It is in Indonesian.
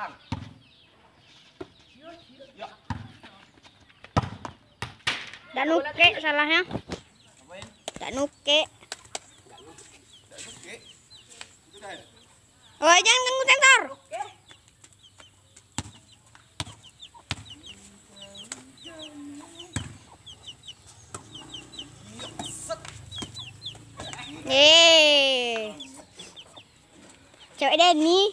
lang. Ya. Dan nuke salahnya. Apain? Nuke. Oh, jangan ganggu sensor. Oke. Cewek Denny.